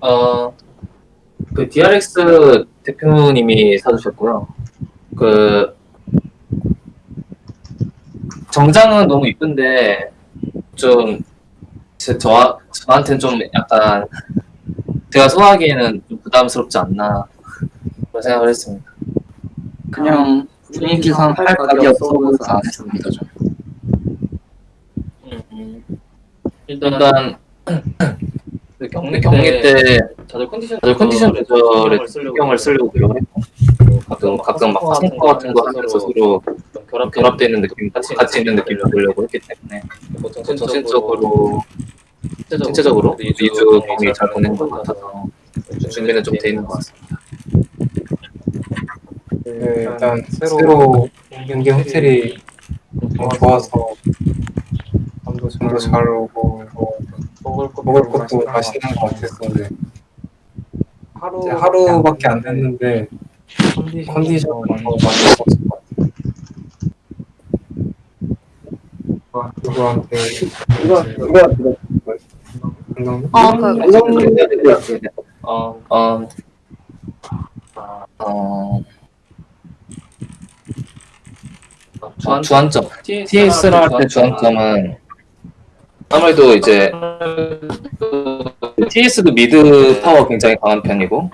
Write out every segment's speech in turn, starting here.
어, 그 DRX 대표님이 사주셨고요. 그 정장은 너무 이쁜데 좀 제, 저, 저한테는 좀 약간 제가 소화하기에는 좀 부담스럽지 않나 그런 생각을 했습니다. 그냥 분위기상 할 각이 없어 보여서 안 했습니다. 좀. 음, 일단 그 경기, 경기 때 다들 컨디션 다들 컨디션 조절에 신경을 쓰려고 노력을 했고 가끔 가끔 막 성과 같은 거 하면서 서로 결합 결합되어 있는 느낌 같이 같이 있는 느낌을 보려고 했기 때문에 정신적으로 신체적으로 2주 경기 잘 보낸 것 같아서 준비는 좀 돼 있는 것 같습니다. 네, 일단 새로 연계 호텔이 너무 좋아서 잠도 잘 오고 뭐 먹을 것도 맛있는 것 같았었는데 이제 하루밖에 안 됐는데 컨디션이 더 많이 좋았을 것 같아요. 누구한테 누구한테 감독님? 어, 그, 어, 어, 어, 주안, 주안점. TS를 할때 주안점은 아무래도 이제 TS도 mid 파워 굉장히 강한 편이고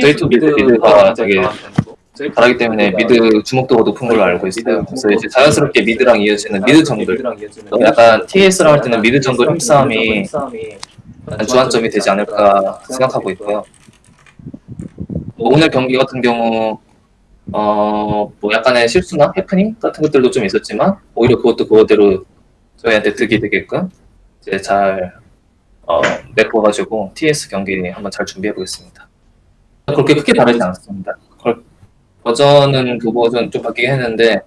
저희도 mid mid가 되게 잘하기 때문에 mid 주목도가 높은 걸로 알고 있어요. 그래서 이제 자연스럽게 mid랑 이어지는 mid 정글 약간 TS를 할 때는 mid 정글 힘싸움이 주안점이 되지 않을까 생각하고 있고요. 뭐 오늘 경기 같은 경우 어 뭐 약간의 실수나 해프닝 같은 것들도 좀 있었지만 오히려 그것도 그거대로 저희한테 득이 되게끔 이제 잘 어, 메꿔가지고 TS 경기 한번 잘 준비해 보겠습니다. 그렇게 크게 다르지 않습니다. 걸- 버전은 그 버전 좀 바뀌긴 했는데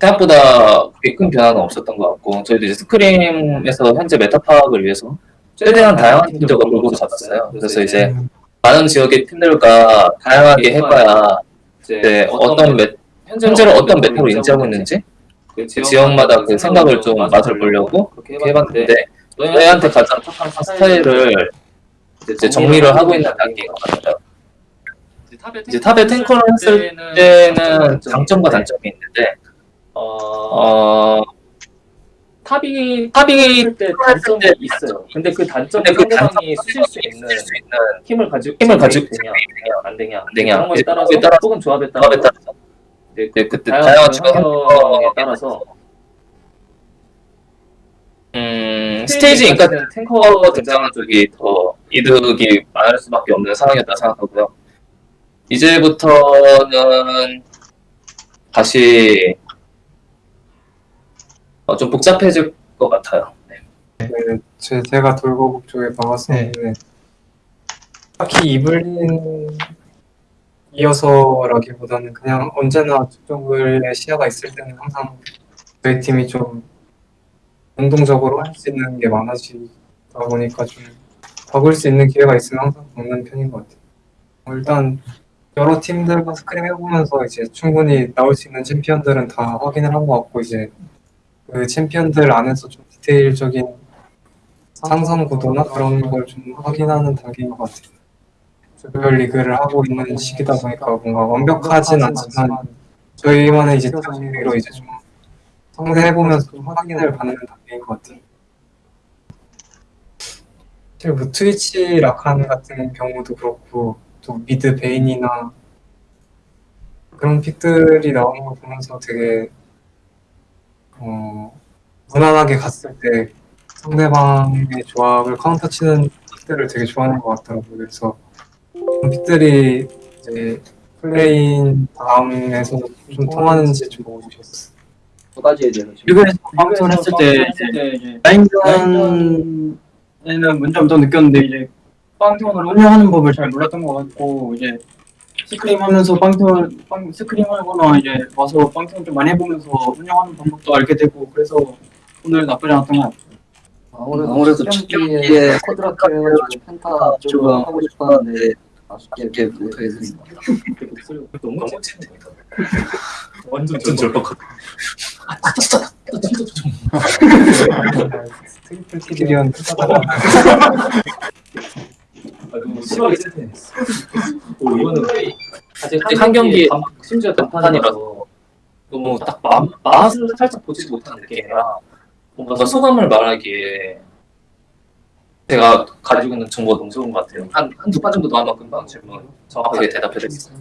생각보다 그렇게 큰 변화는 없었던 것 같고 저희도 이제 스크림에서 현재 메타 파악을 위해서 최대한 다양한 팀들과 골고루 잡았어요. 그래서 이제 많은 지역의 팀들과 다양하게 해봐야 이제 어떤 메, 현재로 어떤 메타로 인지하고 있는지 그 지역마다 그 생각을 좀 맛을 보려고 그렇게 해봤는데 너희한테 가장 착한 스타일을 이제 정리를 하고 있는 단계인 것 같아요. 이제 탑에 탱커를 했을 때는 장점과 단점이 있는데 어 탑이 탑이 때 단점이 있어요. 근데 그 근데 그 상대방이 쓰실 수 있는 힘을 가지고 힘을 가지고 되냐 안 되냐 안 되냐. 그런 거에 따라서 혹은 조합에 따라서 네, 네, 그때 다양한 환경에 따라서 음, 스테이지 그러니까 탱커 등장하는 쪽이 더 이득이 많을 수밖에 없는 상황이었다 생각하고요. 이제부터는 다시 어, 좀 복잡해질 것 같아요. 네. 네, 제, 제가 돌고북 쪽에 가봤었는데 딱히 이블린 이어서라기보다는 그냥 언제나 저쪽의 시야가 있을 때는 항상 저희 팀이 좀 운동적으로 할 수 있는 게 많아지다 보니까 좀 박을 수 있는 기회가 있으면 항상 박는 편인 것 같아요. 어, 일단 여러 팀들과 스크림 해보면서 이제 충분히 나올 수 있는 챔피언들은 다 확인을 한 것 같고 이제 그 챔피언들 안에서 좀 디테일적인 상성 구도나 그런 걸 좀 확인하는 단계인 것 같아요. 조별 리그를 하고 있는 시기다 보니까 뭔가 완벽하진 않지만 저희만의 이제 특기로 이제 좀 상대해보면서 좀 확인을 받는 단계인 것 같아요. 사실 뭐 트위치 라칸 같은 경우도 그렇고 또 mid 베인이나 그런 pick들이 나오는 걸 보면서 되게 어, 무난하게 갔을 때 상대방의 조합을 카운터 치는 pick들을 되게 좋아하는 것 같더라고요. 그래서 pick들이 이제 play-in 다음에서 좀 통하는지 좀 보고 싶었어요. 두 가지에 대해서 지금 방송을 했을 때 이제 라인전에는 문제점 느꼈는데 이제 빵톤을 운영하는 법을 잘 몰랐던 것 같고 이제 스크림 하면서 빵톤 빵 스크림 하거나 이제 와서 빵톤 좀 많이 해보면서 운영하는 방법도 알게 되고 그래서 오늘 나쁘지 않았던 것 같아요. 아무래도, 아무래도 첫 경기에 쿼드라트 해가지고 펜타 조금 하고 싶었는데 아쉽게 못하게 됐습니다. 너무 찐텐이다. 완전 절박하다. 트리플 키리언 너무 심하게 세팅했어. 오 이거는 아직 아직 한 경기 심지어 단판이라서 너무 딱 마, 맛을 살짝 보지도 못하는 느낌이라 뭔가 소감을 말하기에 제가 가지고 있는 정보가 너무 좋은 것 같아요. 한, 한두 판 정도 더 하면 금방 질문 정확하게 대답해 수 있어요.